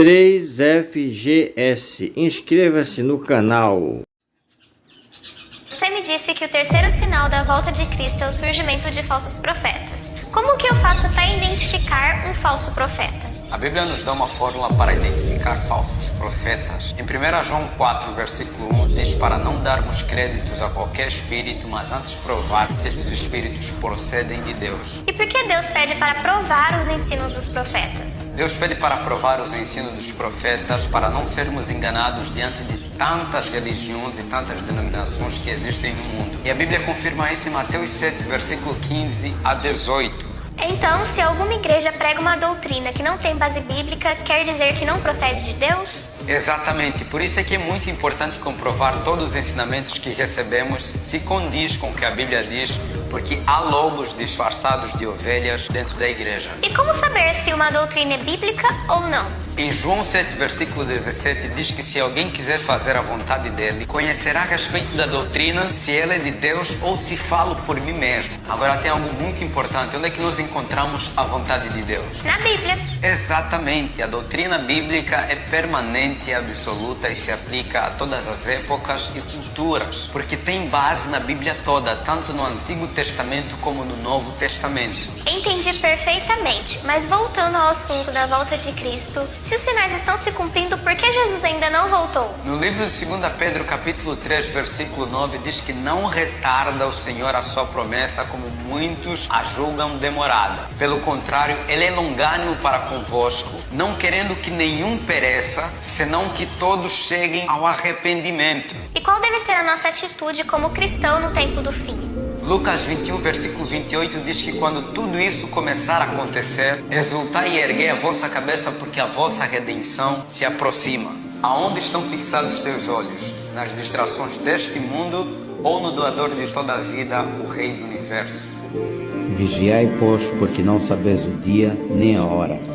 3FGS. Inscreva-se no canal. Você me disse que o terceiro sinal da volta de Cristo é o surgimento de falsos profetas. Como que eu faço para identificar um falso profeta? A Bíblia nos dá uma fórmula para identificar falsos profetas. Em 1 João 4, versículo 1, diz para não darmos créditos a qualquer espírito, mas antes provar se esses espíritos procedem de Deus. E por que Deus pede para provar os ensinos dos profetas? Deus pede para provar os ensinos dos profetas para não sermos enganados diante de tantas religiões e tantas denominações que existem no mundo. E a Bíblia confirma isso em Mateus 7, versículo 15 a 18. Então, se alguma igreja prega uma doutrina que não tem base bíblica, quer dizer que não procede de Deus? Exatamente, por isso é que é muito importante comprovar todos os ensinamentos que recebemos se condiz com o que a Bíblia diz, porque há lobos disfarçados de ovelhas dentro da igreja. E como saber se uma doutrina é bíblica ou não? Em João 7, versículo 17, diz que se alguém quiser fazer a vontade dele, conhecerá a respeito da doutrina se ela é de Deus ou se falo por mim mesmo. Agora tem algo muito importante: onde é que nós encontramos a vontade de Deus? Na Bíblia. Exatamente, a doutrina bíblica é permanente e absoluta e se aplica a todas as épocas e culturas, porque tem base na Bíblia toda, tanto no Antigo Testamento como no Novo Testamento. Entendi perfeitamente, mas voltando ao assunto da volta de Cristo, se os sinais estão se cumprindo, por que Jesus ainda não voltou? No livro de 2 Pedro, capítulo 3, versículo 9, diz que não retarda o Senhor a sua promessa, como muitos a julgam demorada. Pelo contrário, ele é longânimo para convosco, não querendo que nenhum pereça, senão que todos cheguem ao arrependimento. E qual deve ser a nossa atitude como cristão no tempo do fim? Lucas 21, versículo 28 diz que quando tudo isso começar a acontecer, exultai e erguei a vossa cabeça, porque a vossa redenção se aproxima. Aonde estão fixados teus olhos? Nas distrações deste mundo ou no doador de toda a vida, o Rei do Universo? Vigiai, pois, porque não sabeis o dia nem a hora